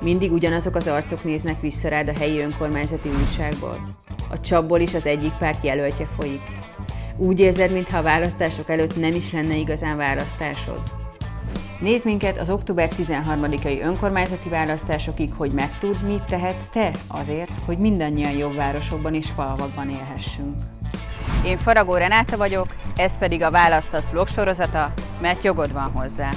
Mindig ugyanazok az arcok néznek vissza rád a helyi önkormányzati újságból. A csapból is az egyik párt jelöltje folyik. Úgy érzed, mintha a választások előtt nem is lenne igazán választásod. Nézd minket az október 13-ai önkormányzati választásokig, hogy megtud, mit tehetsz te azért, hogy mindannyian jobb városokban és falvakban élhessünk. Én Faragó Renáta vagyok, ez pedig a Választasz vlog sorozata, mert jogod van hozzá.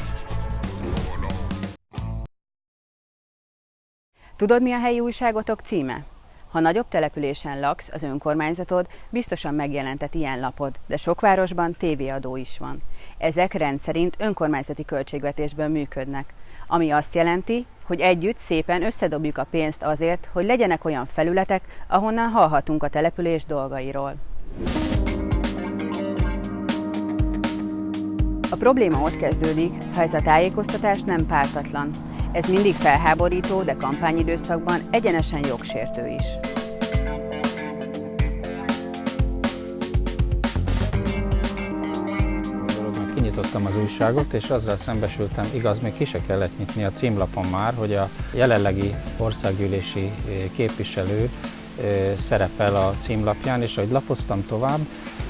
Tudod, mi a helyi újságotok címe? Ha nagyobb településen laksz, az önkormányzatod biztosan megjelentett ilyen lapod, de sok városban tévéadó is van. Ezek rendszerint önkormányzati költségvetésből működnek, ami azt jelenti, hogy együtt szépen összedobjuk a pénzt azért, hogy legyenek olyan felületek, ahonnan hallhatunk a település dolgairól. A probléma ott kezdődik, ha ez a tájékoztatás nem pártatlan, ez mindig felháborító, de kampányidőszakban egyenesen jogsértő is. kinyitottam az újságot, és azzal szembesültem, igaz, még ki se kellett nyitni a címlapon már, hogy a jelenlegi országgyűlési eh, képviselő eh, szerepel a címlapján, és ahogy lapoztam tovább,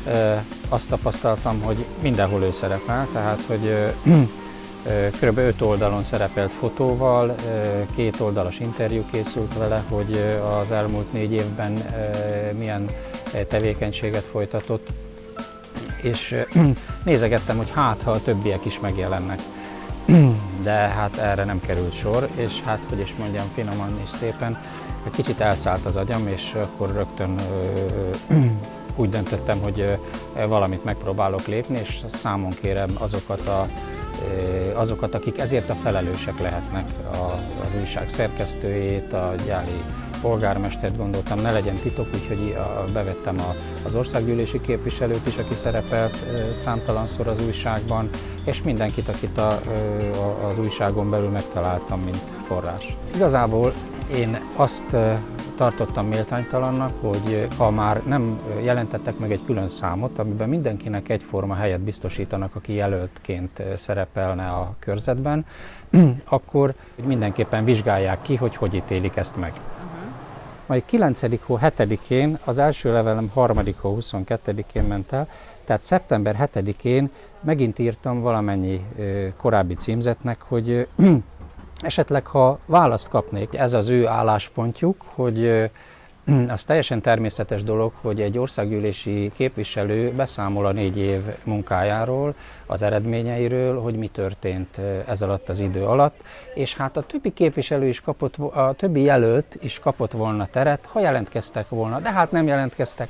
eh, azt tapasztaltam, hogy mindenhol ő szerepel, tehát hogy Kb. 5 oldalon szerepelt fotóval, két oldalas interjú készült vele, hogy az elmúlt négy évben milyen tevékenységet folytatott, és nézegettem, hogy hát, ha a többiek is megjelennek. De hát erre nem került sor, és hát, hogy is mondjam, finoman és szépen, egy kicsit elszállt az agyam, és akkor rögtön úgy döntöttem, hogy valamit megpróbálok lépni, és számon kérem azokat a azokat, akik ezért a felelősek lehetnek, az újság szerkesztőjét, a gyári polgármestert gondoltam, ne legyen titok, úgyhogy bevettem az országgyűlési képviselőt is, aki szerepelt számtalanszor az újságban, és mindenkit, akit a, az újságon belül megtaláltam, mint forrás. Igazából én azt tartottam méltánytalannak, hogy ha már nem jelentettek meg egy külön számot, amiben mindenkinek egyforma helyet biztosítanak, aki jelöltként szerepelne a körzetben, akkor mindenképpen vizsgálják ki, hogy hogy ítélik ezt meg. Majd 9. hó 7-én, az első levelem 3. hó 22-én ment el, tehát szeptember 7-én megint írtam valamennyi korábbi címzetnek, hogy Esetleg, ha választ kapnék, ez az ő álláspontjuk, hogy az teljesen természetes dolog, hogy egy országgyűlési képviselő beszámol a négy év munkájáról, az eredményeiről, hogy mi történt ez alatt az idő alatt, és hát a többi képviselő is kapott, a többi jelölt is kapott volna teret, ha jelentkeztek volna, de hát nem jelentkeztek,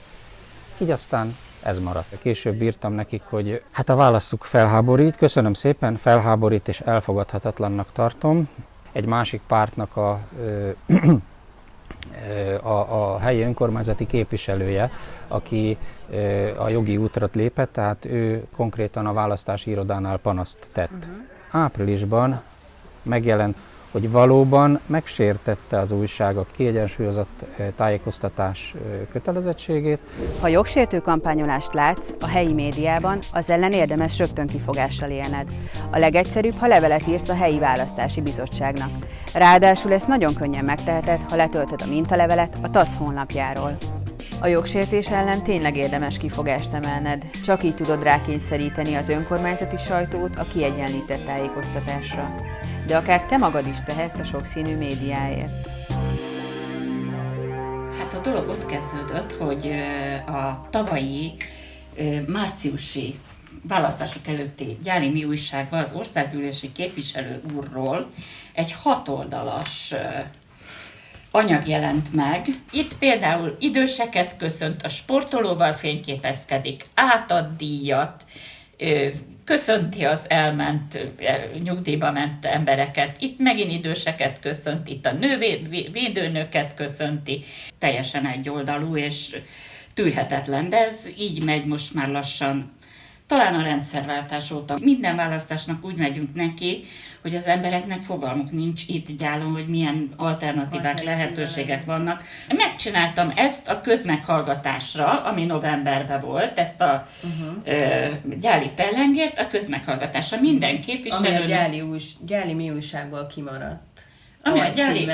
így aztán ez maradt. Később írtam nekik, hogy hát a válaszuk felháborít, köszönöm szépen, felháborít és elfogadhatatlannak tartom. Egy másik pártnak a, a, a helyi önkormányzati képviselője, aki a jogi útra lépett, tehát ő konkrétan a választási irodánál panaszt tett. Uh-huh. Áprilisban megjelent hogy valóban megsértette az újság a kiegyensúlyozott tájékoztatás kötelezettségét. Ha jogsértő kampányolást látsz a helyi médiában, az ellen érdemes rögtön kifogással élned. A legegyszerűbb, ha levelet írsz a helyi választási bizottságnak. Ráadásul ezt nagyon könnyen megteheted, ha letöltöd a mintalevelet a TASZ honlapjáról. A jogsértés ellen tényleg érdemes kifogást emelned, csak így tudod rákényszeríteni az önkormányzati sajtót a kiegyenlített tájékoztatásra de akár te magad is tehetsz a sokszínű médiáért. Hát a dolog ott kezdődött, hogy a tavalyi márciusi választások előtti gyári mi újságban az országgyűlési képviselő úrról egy hatoldalas anyag jelent meg. Itt például időseket köszönt, a sportolóval fényképezkedik, átad díjat, köszönti az elment, nyugdíjba ment embereket, itt megint időseket köszönt, itt a nővédőnöket köszönti, teljesen egyoldalú és tűrhetetlen, de ez így megy most már lassan talán a rendszerváltás óta. Minden választásnak úgy megyünk neki, hogy az embereknek fogalmuk nincs itt gyálon, hogy milyen alternatívák, lehetőségek vannak. Megcsináltam ezt a közmeghallgatásra, ami novemberben volt, ezt a uh-huh. ö, gyáli pellengért, a közmeghallgatásra minden képviselő. Ami a gyáli, újs, gyáli mi újságból kimaradt. Ami a gyáli-.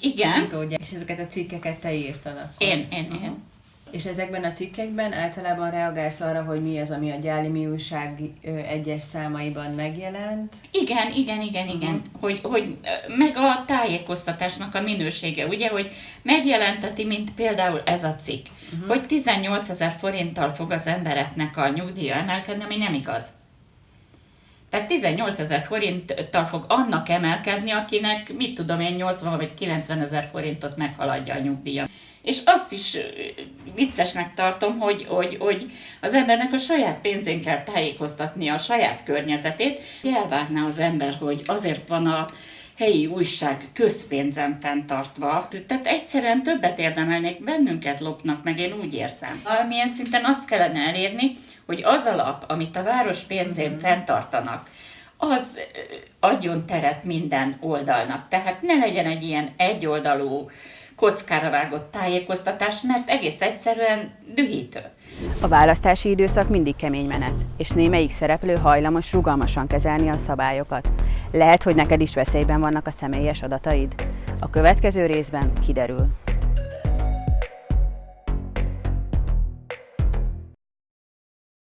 Igen. És ezeket a cikkeket te írtad akkor. Én, én, én. És ezekben a cikkekben általában reagálsz arra, hogy mi az, ami a Gyáli újság egyes számaiban megjelent. Igen, igen, igen, igen. Hogy, hogy meg a tájékoztatásnak a minősége, ugye, hogy megjelenteti, mint például ez a cikk, hogy 18 ezer forinttal fog az embereknek a nyugdíja emelkedni, ami nem igaz. Tehát 18 ezer forinttal fog annak emelkedni, akinek, mit tudom én, 80 vagy 90 ezer forintot meghaladja a nyugdíja. És azt is viccesnek tartom, hogy, hogy, hogy az embernek a saját pénzén kell tájékoztatni a saját környezetét. Elvárná az ember, hogy azért van a helyi újság közpénzen fenntartva. Tehát egyszerűen többet érdemelnék, bennünket lopnak meg, én úgy érzem. Valamilyen szinten azt kellene elérni, hogy az alap, amit a város pénzén fenntartanak, az adjon teret minden oldalnak. Tehát ne legyen egy ilyen egyoldalú, kockára vágott tájékoztatás, mert egész egyszerűen dühítő. A választási időszak mindig kemény menet, és némelyik szereplő hajlamos rugalmasan kezelni a szabályokat. Lehet, hogy neked is veszélyben vannak a személyes adataid? A következő részben kiderül.